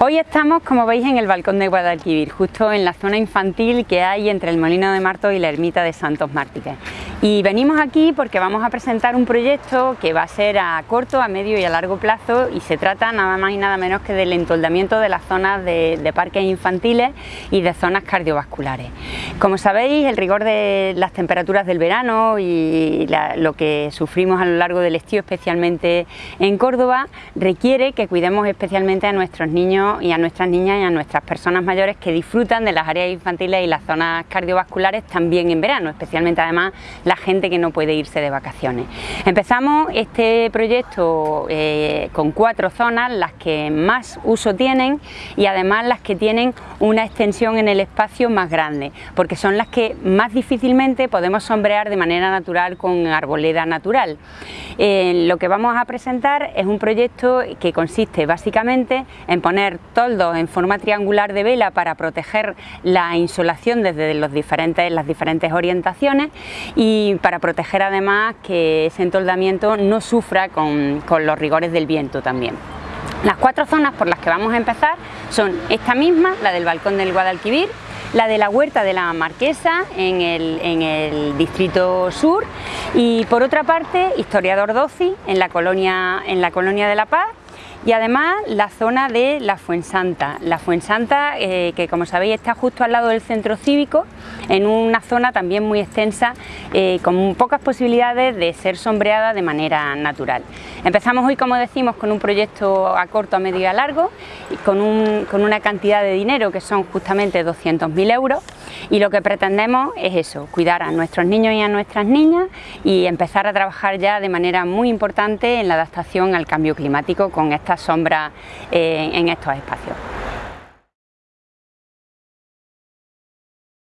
Hoy estamos, como veis, en el balcón de Guadalquivir, justo en la zona infantil que hay entre el Molino de Marto y la ermita de Santos Mártires. Y venimos aquí porque vamos a presentar un proyecto que va a ser a corto, a medio y a largo plazo y se trata nada más y nada menos que del entoldamiento de las zonas de, parques infantiles y de zonas cardiovasculares. Como sabéis, el rigor de las temperaturas del verano y lo que sufrimos a lo largo del estío, especialmente en Córdoba, requiere que cuidemos especialmente a nuestros niños y a nuestras niñas y a nuestras personas mayores que disfrutan de las áreas infantiles y las zonas cardiovasculares también en verano, especialmente además la gente que no puede irse de vacaciones. Empezamos este proyecto eh, con cuatro zonas, las que más uso tienen y además las que tienen una extensión en el espacio más grande, porque son las que más difícilmente podemos sombrear de manera natural con arboleda natural. Eh, lo que vamos a presentar es un proyecto que consiste básicamente en poner toldos en forma triangular de vela para proteger la insolación desde los diferentes, las diferentes orientaciones y para proteger además que ese entoldamiento no sufra con, con los rigores del viento también. Las cuatro zonas por las que vamos a empezar son esta misma, la del balcón del Guadalquivir, la de la Huerta de la Marquesa en el, en el distrito sur y por otra parte Historiador Doci en la colonia, en la colonia de La Paz y además la zona de la Fuensanta. La Fuensanta, eh, que como sabéis está justo al lado del centro cívico, en una zona también muy extensa, eh, con pocas posibilidades de ser sombreada de manera natural. Empezamos hoy, como decimos, con un proyecto a corto, a medio y a largo, con, con una cantidad de dinero que son justamente 200.000 euros, y lo que pretendemos es eso, cuidar a nuestros niños y a nuestras niñas y empezar a trabajar ya de manera muy importante en la adaptación al cambio climático con estas sombras eh, en estos espacios.